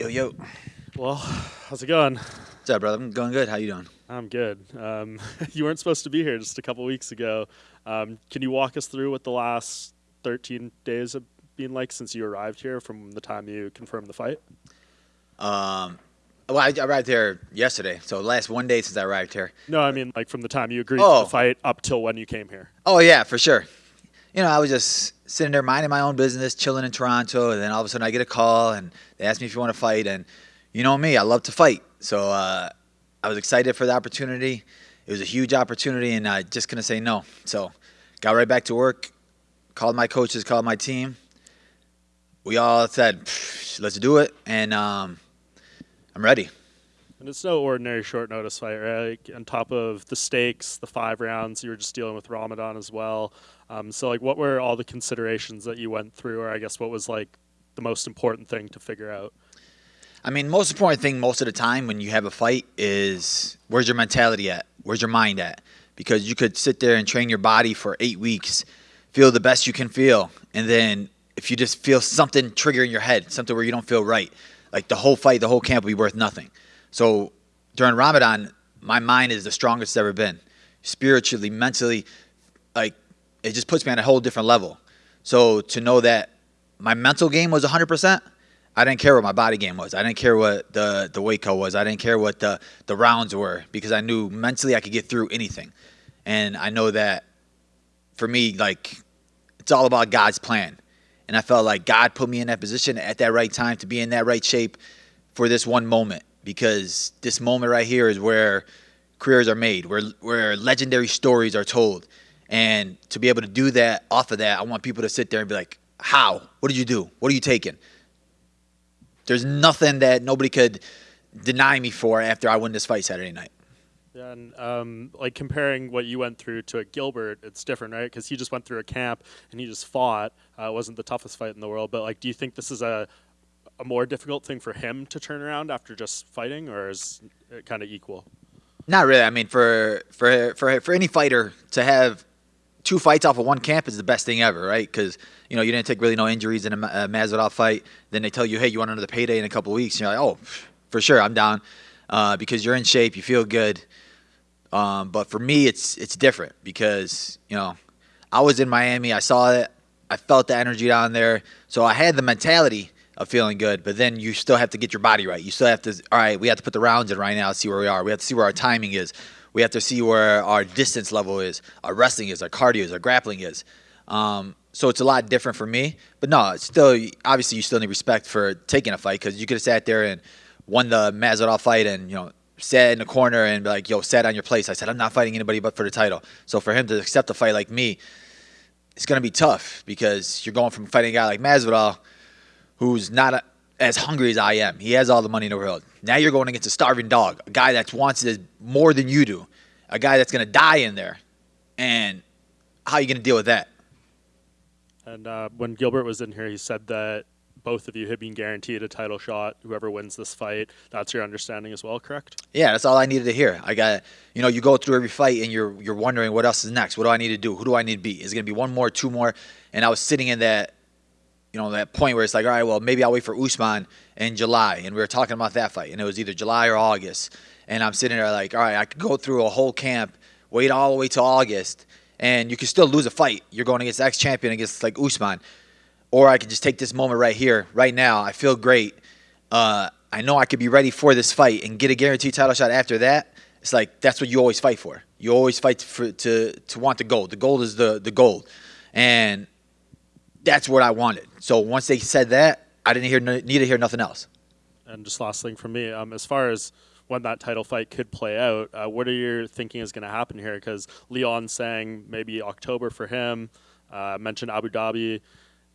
Yo, yo. Well, how's it going? What's up, brother? I'm going good. How you doing? I'm good. Um, you weren't supposed to be here just a couple weeks ago. Um, can you walk us through what the last 13 days have been like since you arrived here from the time you confirmed the fight? Um, well, I arrived here yesterday, so last one day since I arrived here. No, I mean like from the time you agreed Oh. to the fight up till when you came here. Oh yeah, for sure. You know, I was just sitting there minding my own business, chilling in Toronto, and then all of a sudden I get a call and they ask me if you want to fight, and you know me, I love to fight, so uh, I was excited for the opportunity. It was a huge opportunity, and I just couldn't say no. So, got right back to work, called my coaches, called my team. We all said, "Let's do it," and um, I'm ready. And it's no ordinary short notice fight, right? Like, on top of the stakes, the five rounds, you were just dealing with Ramadan as well. Um, so, like, what were all the considerations that you went through, or I guess what was like the most important thing to figure out? I mean, most important thing most of the time when you have a fight is where's your mentality at? Where's your mind at? Because you could sit there and train your body for eight weeks, feel the best you can feel, and then if you just feel something trigger in your head, something where you don't feel right, like the whole fight, the whole camp will be worth nothing. So during Ramadan, my mind is the strongest it's ever been, spiritually, mentally, like it just puts me on a whole different level. So to know that my mental game was 100%, I didn't care what my body game was. I didn't care what the the weight cut was. I didn't care what the the rounds were because I knew mentally I could get through anything. And I know that for me like it's all about God's plan. And I felt like God put me in that position at that right time to be in that right shape for this one moment because this moment right here is where careers are made, where where legendary stories are told. And to be able to do that off of that, I want people to sit there and be like, "How? What did you do? What are you taking?" There's nothing that nobody could deny me for after I win this fight Saturday night. Yeah, and um, like comparing what you went through to a Gilbert, it's different, right? Because he just went through a camp and he just fought. Uh, it wasn't the toughest fight in the world, but like, do you think this is a a more difficult thing for him to turn around after just fighting, or is it kind of equal? Not really. I mean, for for for for any fighter to have two fights off of one camp is the best thing ever, right? Because you know you didn't take really no injuries in a, a Masvidal fight. Then they tell you, hey, you want another payday in a couple weeks. And you're like, oh, for sure, I'm down uh, because you're in shape, you feel good. Um, but for me, it's it's different because you know I was in Miami, I saw it, I felt the energy down there, so I had the mentality of feeling good. But then you still have to get your body right. You still have to. All right, we have to put the rounds in right now, see where we are. We have to see where our timing is. We have to see where our distance level is, our wrestling is, our cardio is, our grappling is. Um, so it's a lot different for me. But no, it's still obviously you still need respect for taking a fight because you could have sat there and won the Masvidal fight and you know sat in the corner and like, yo, sat on your place. I said I'm not fighting anybody but for the title. So for him to accept a fight like me, it's gonna be tough because you're going from fighting a guy like Masvidal, who's not a, as hungry as I am. He has all the money in the world. Now you're going against a starving dog, a guy that wants it more than you do, a guy that's gonna die in there, and how are you gonna deal with that? And uh, when Gilbert was in here, he said that both of you had been guaranteed a title shot. Whoever wins this fight, that's your understanding as well, correct? Yeah, that's all I needed to hear. I got, you know, you go through every fight and you're you're wondering what else is next. What do I need to do? Who do I need to beat? Is it gonna be one more, two more? And I was sitting in that, you know, that point where it's like, all right, well, maybe I'll wait for Usman in July, and we were talking about that fight, and it was either July or August, and I'm sitting there like, all right, I could go through a whole camp, wait all the way to August, and you can still lose a fight. You're going against ex champion against like Usman, or I could just take this moment right here, right now. I feel great. Uh, I know I could be ready for this fight and get a guaranteed title shot after that. It's like that's what you always fight for. You always fight for to to want the gold. The gold is the the gold, and that's what I wanted. So once they said that, I didn't hear need to hear nothing else. And just last thing from me, um, as far as when that title fight could play out, uh, what are you thinking is going to happen here? Because Leon saying maybe October for him. Uh, mentioned Abu Dhabi.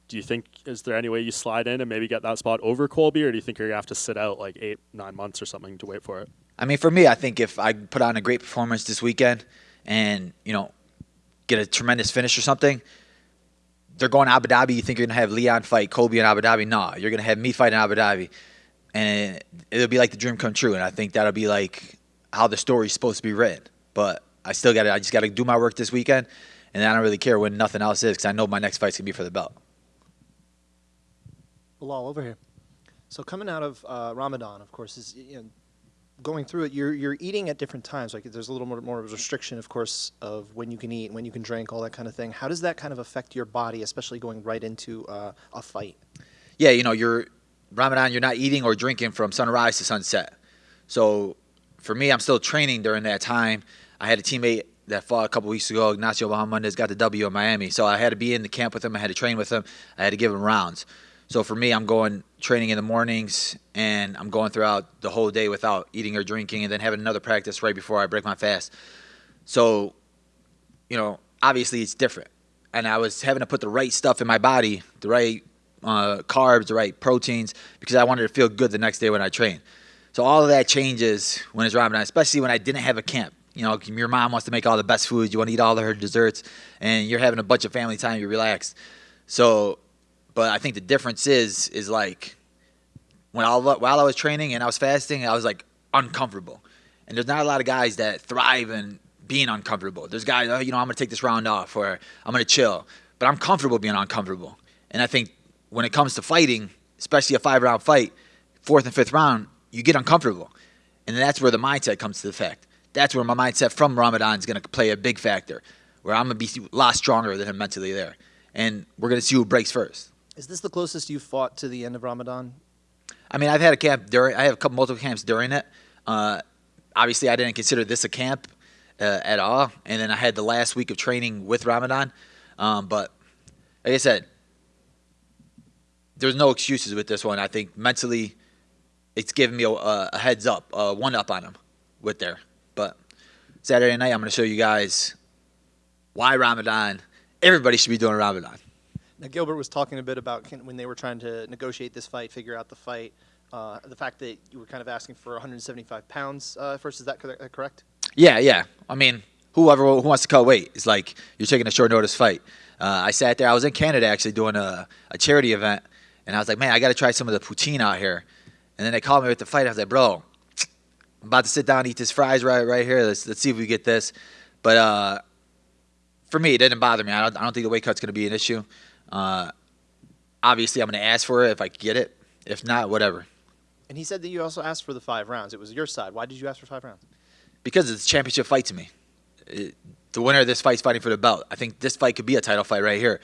Do you think is there any way you slide in and maybe get that spot over Colby, or do you think you're gonna have to sit out like eight, nine months or something to wait for it? I mean, for me, I think if I put on a great performance this weekend and, you know, get a tremendous finish or something, they're going to Abu Dhabi. You think you're going to have Leon fight Colby in Abu Dhabi? No, you're going to have me fight in Abu Dhabi. And it'll be like the dream come true. And I think that'll be like how the story's supposed to be written. But I still got to, I just got to do my work this weekend. And I don't really care when nothing else is because I know my next fight's to be for the belt. Belal over here. So coming out of uh, Ramadan, of course, is you know, going through it. You're you're eating at different times. Like there's a little more more restriction, of course, of when you can eat, when you can drink, all that kind of thing. How does that kind of affect your body, especially going right into uh, a fight? Yeah, you know, you're Ramadan. You're not eating or drinking from sunrise to sunset. So for me, I'm still training during that time. I had a teammate that fought a couple weeks ago, Ignacio Bahamondes, got the W in Miami. So I had to be in the camp with him. I had to train with him. I had to give him rounds. So for me, I'm going training in the mornings and I'm going throughout the whole day without eating or drinking and then having another practice right before I break my fast. So, you know, obviously it's different. And I was having to put the right stuff in my body, the right uh, carbs, the right proteins, because I wanted to feel good the next day when I train. So all of that changes when it's Ramadan, especially when I didn't have a camp. You know, your mom wants to make all the best foods, you want to eat all of her desserts, and you're having a bunch of family time, you're relaxed. So but I think the difference is is like when I, while I was training and I was fasting, I was like uncomfortable. And there's not a lot of guys that thrive in being uncomfortable. There's guys, oh, you know, I'm gonna take this round off or I'm gonna chill. But I'm comfortable being uncomfortable. And I think when it comes to fighting, especially a five round fight, fourth and fifth round, you get uncomfortable. And that's where the mindset comes to the fact. That's where my mindset from Ramadan is gonna play a big factor. Where I'm gonna be a lot stronger than him mentally there. And we're gonna see who breaks first. Is this the closest you've fought to the end of Ramadan? I mean, I've had a camp during. I have a couple multiple camps during it. Uh, obviously, I didn't consider this a camp uh, at all. And then I had the last week of training with Ramadan. Um, but like I said, there's no excuses with this one. I think mentally, it's giving me a, a heads up, a one up on them with there. But Saturday night, I'm going to show you guys why Ramadan. Everybody should be doing Ramadan. Now, Gilbert was talking a bit about when they were trying to negotiate this fight, figure out the fight, uh, the fact that you were kind of asking for 175 pounds uh, first. Is that correct? Yeah, yeah. I mean, whoever who wants to cut weight is like you're taking a short notice fight. Uh, I sat there. I was in Canada actually doing a, a charity event, and I was like, man, I got to try some of the poutine out here. And then they called me with the fight. I was like, bro, I'm about to sit down and eat this fries right right here. Let's let's see if we get this. But uh, for me, it didn't bother me. I don't, I don't think the weight cut's going to be an issue. Uh, obviously, I'm going to ask for it if I get it. If not, whatever. And he said that you also asked for the five rounds. It was your side. Why did you ask for five rounds? Because it's a championship fight to me. It, the winner of this fight is fighting for the belt. I think this fight could be a title fight right here.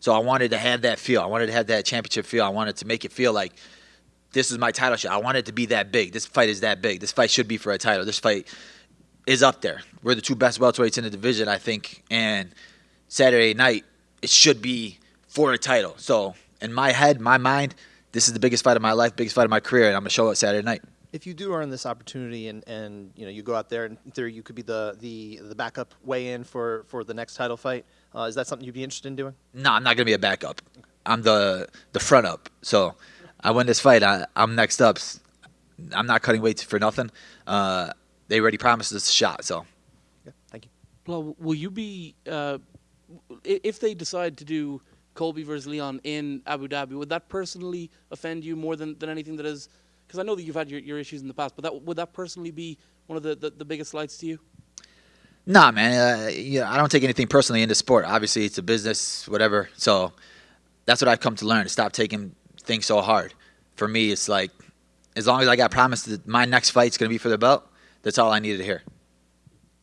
So I wanted to have that feel. I wanted to have that championship feel. I wanted to make it feel like this is my title shot. I want it to be that big. This fight is that big. This fight should be for a title. This fight is up there. We're the two best welterweights in the division, I think. And Saturday night, it should be for a title. So in my head, my mind, this is the biggest fight of my life, biggest fight of my career, and I'm gonna show it Saturday night. If you do earn this opportunity and, and you know you go out there and in theory you could be the, the, the backup weigh in for, for the next title fight, uh, is that something you'd be interested in doing? No, I'm not gonna be a backup. I'm the the front up. So I win this fight. I, am next up. I'm not cutting weight for nothing. Uh, they already promised us a shot. So. Yeah, thank you. Well, will you be uh, if they decide to do Colby versus Leon in Abu Dhabi, would that personally offend you more than, than anything that is? Because I know that you've had your, your issues in the past, but that would that personally be one of the, the, the biggest slights to you? Nah, man. Uh, yeah, I don't take anything personally in the sport. Obviously, it's a business, whatever. So that's what I've come to learn. To stop taking things so hard. For me, it's like as long as I got promised that my next fight's going to be for the belt, that's all I needed to hear.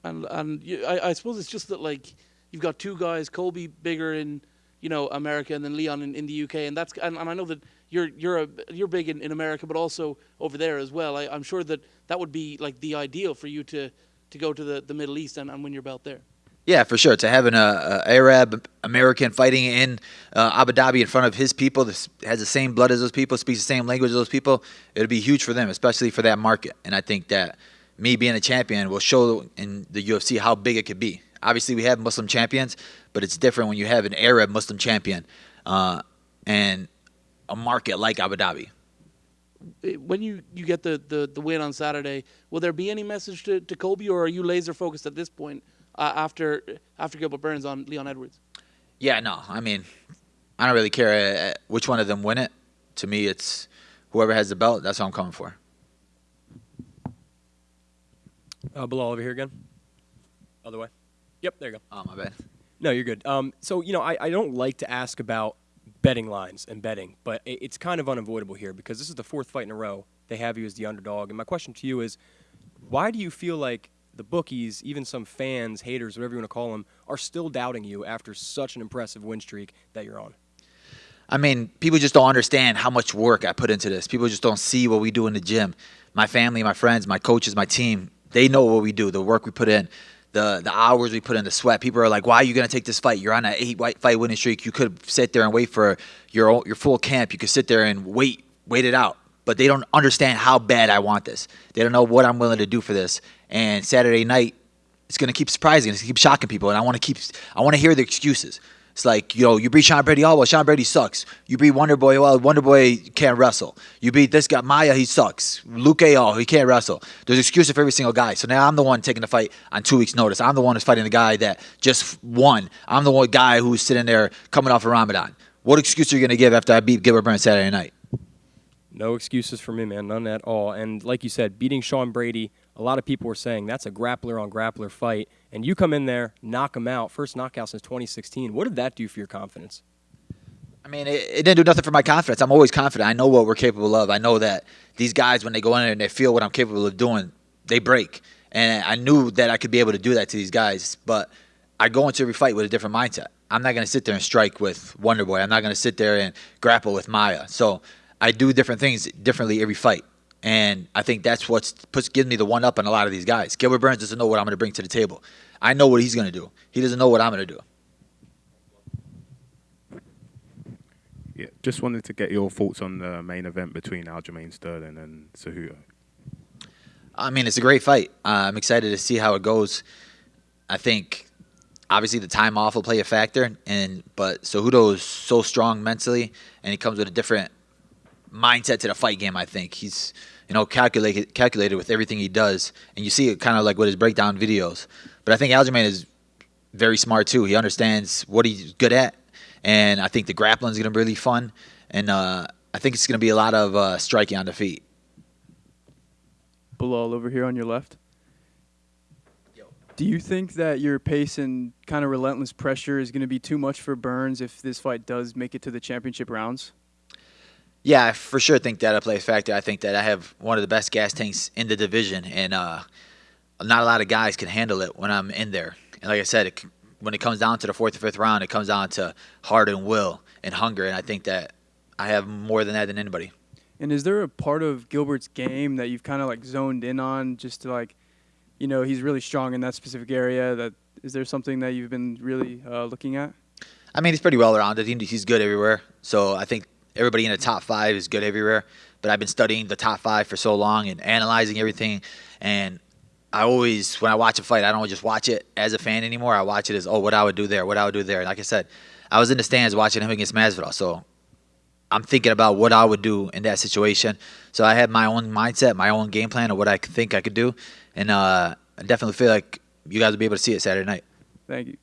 And and you, I, I suppose it's just that like you've got two guys, Colby bigger in you know America and then Leon in, in the UK, and that's and, and I know that you're you're a, you're big in, in America, but also over there as well. I, am sure that that would be like the ideal for you to to go to the, the Middle East and, and win your belt there. Yeah, for sure. To having a, a Arab American fighting in uh, Abu Dhabi in front of his people, has the same blood as those people, speaks the same language as those people, it'll be huge for them, especially for that market. And I think that me being a champion will show in the UFC how big it could be. Obviously, we have Muslim champions, but it's different when you have an Arab Muslim champion uh, and a market like Abu Dhabi. When you, you get the, the, the win on Saturday, will there be any message to, to Colby, or are you laser focused at this point uh, after after Gilbert Burns on Leon Edwards? Yeah, no. I mean, I don't really care uh, which one of them win it. To me, it's whoever has the belt. That's what I'm coming for. Uh, Belal over here again. Other way. Yep, there you go. Oh, my bad. No, you're good. Um, so, you know, I, I don't like to ask about betting lines and betting, but i- it's kind of unavoidable here because this is the fourth fight in a row they have you as the underdog. And my question to you is, why do you feel like the bookies, even some fans, haters, whatever you want to call them, are still doubting you after such an impressive win streak that you're on? I mean, people just don't understand how much work I put into this. People just don't see what we do in the gym. My family, my friends, my coaches, my team, they know what we do, the work we put in, the the hours we put in, the sweat. People are like, "Why are you going to take this fight? You're on an eight white fight winning streak. You could sit there and wait for your your full camp. You could sit there and wait wait it out." But they don't understand how bad I want this. They don't know what I'm willing to do for this. And Saturday night, it's going to keep surprising. It's going to keep shocking people, and I want to keep. I want to hear the excuses. It's like you know, you beat Sean Brady. Oh well, Sean Brady sucks. You beat Wonder Boy. Oh, well, Wonder Boy can't wrestle. You beat this guy Maia. He sucks. Luque oh he can't wrestle. There's excuses for every single guy. So now I'm the one taking the fight on two weeks' notice. I'm the one who's fighting the guy that just won. I'm the one guy who's sitting there coming off of Ramadan. What excuse are you going to give after I beat Gilbert Burns Saturday night? No excuses for me, man. None at all. And like you said, beating Sean Brady, a lot of people were saying that's a grappler on grappler fight. And you come in there, knock him out. First knockout since 2016. What did that do for your confidence? I mean, it, it didn't do nothing for my confidence. I'm always confident. I know what we're capable of. I know that these guys, when they go in there and they feel what I'm capable of doing, they break. And I knew that I could be able to do that to these guys. But I go into every fight with a different mindset. I'm not going to sit there and strike with Wonder Boy. I'm not going to sit there and grapple with Maia. So I do different things differently every fight. And I think that's what puts gives me the one up on a lot of these guys. Gilbert Burns doesn't know what I'm going to bring to the table. I know what he's going to do. He doesn't know what I'm going to do. Yeah, just wanted to get your thoughts on the main event between Aljamain Sterling and Cejudo. I mean, it's a great fight. Uh, I'm excited to see how it goes. I think obviously the time off will play a factor, and but Cejudo is so strong mentally, and he comes with a different mindset to the fight game. I think he's you know calculated calculated with everything he does, and you see it kind of like with his breakdown videos. But I think Aljamain is very smart too. He understands what he's good at, and I think the grappling is going to be really fun, and uh, I think it's going to be a lot of uh, striking on the feet. Belal over here on your left. Do you think that your pace and kind of relentless pressure is going to be too much for Burns if this fight does make it to the championship rounds? Yeah, I for sure think that'll play a factor. I think that I have one of the best gas tanks in the division, and uh, not a lot of guys can handle it when I'm in there. And like I said, it, when it comes down to the fourth or fifth round, it comes down to heart and will and hunger, and I think that I have more than that than anybody. And is there a part of Gilbert's game that you've kind of like zoned in on just to like, you know, he's really strong in that specific area? That is there something that you've been really uh, looking at? I mean, he's pretty well rounded. He, he's good everywhere. So I think everybody in the top five is good everywhere. But I've been studying the top five for so long and analyzing everything. And I always, when I watch a fight, I don't just watch it as a fan anymore. I watch it as, oh, what I would do there, what I would do there. Like I said, I was in the stands watching him against Masvidal. So I'm thinking about what I would do in that situation. So I had my own mindset, my own game plan of what I think I could do. And uh, I definitely feel like you guys will be able to see it Saturday night. Thank you.